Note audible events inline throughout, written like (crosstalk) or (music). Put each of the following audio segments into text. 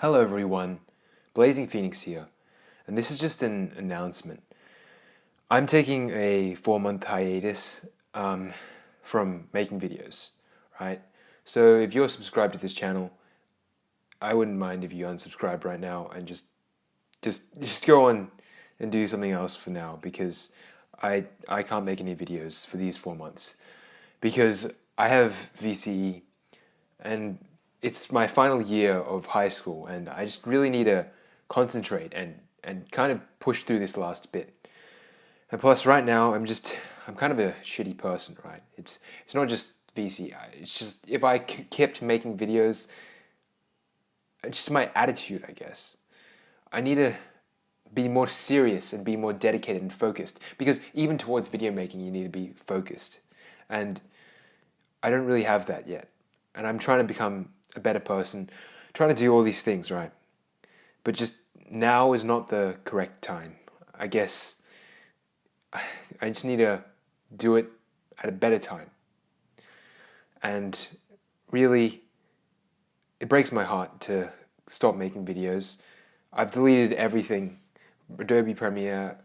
Hello everyone, Blazing Phoenix here, and this is just an announcement. I'm taking a four-month hiatus um, from making videos, right? So if you're subscribed to this channel, I wouldn't mind if you unsubscribe right now and just just (laughs) just go on and do something else for now because I I can't make any videos for these four months because I have VCE and it's my final year of high school and I just really need to concentrate and, and kind of push through this last bit. And plus right now I'm just, I'm kind of a shitty person, right? It's, it's not just VC, it's just if I kept making videos, just my attitude, I guess. I need to be more serious and be more dedicated and focused because even towards video making you need to be focused and I don't really have that yet and I'm trying to become a better person, trying to do all these things, right? But just now is not the correct time. I guess I just need to do it at a better time. And really, it breaks my heart to stop making videos. I've deleted everything, Adobe Premiere,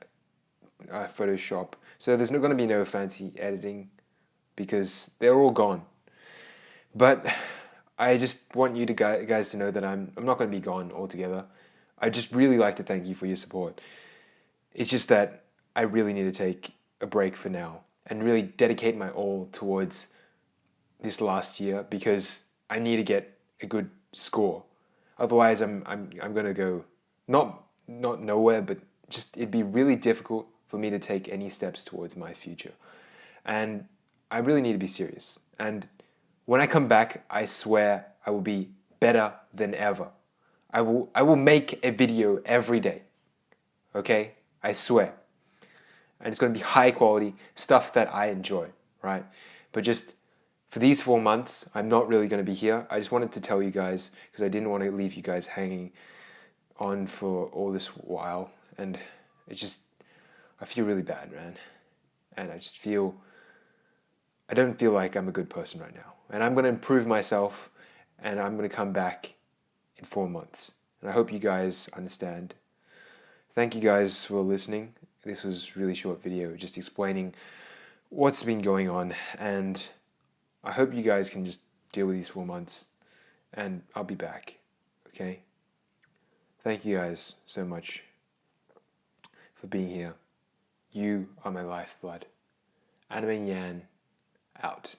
uh, Photoshop, so there's not going to be no fancy editing because they're all gone. But I just want you to guys to know that I'm, I'm not going to be gone altogether. I just really like to thank you for your support. It's just that I really need to take a break for now and really dedicate my all towards this last year because I need to get a good score. Otherwise, I'm, I'm, I'm going to go not, not nowhere, but just it'd be really difficult for me to take any steps towards my future. And I really need to be serious. And when I come back, I swear I will be better than ever. I will, I will make a video every day. Okay? I swear. And it's going to be high quality stuff that I enjoy, right? But just for these four months, I'm not really going to be here. I just wanted to tell you guys because I didn't want to leave you guys hanging on for all this while. And it's just, I feel really bad, man. And I just feel I don't feel like I'm a good person right now. And I'm going to improve myself and I'm going to come back in four months. And I hope you guys understand. Thank you guys for listening. This was really short video just explaining what's been going on and I hope you guys can just deal with these four months and I'll be back. Okay? Thank you guys so much for being here. You are my lifeblood. Anime Yan out.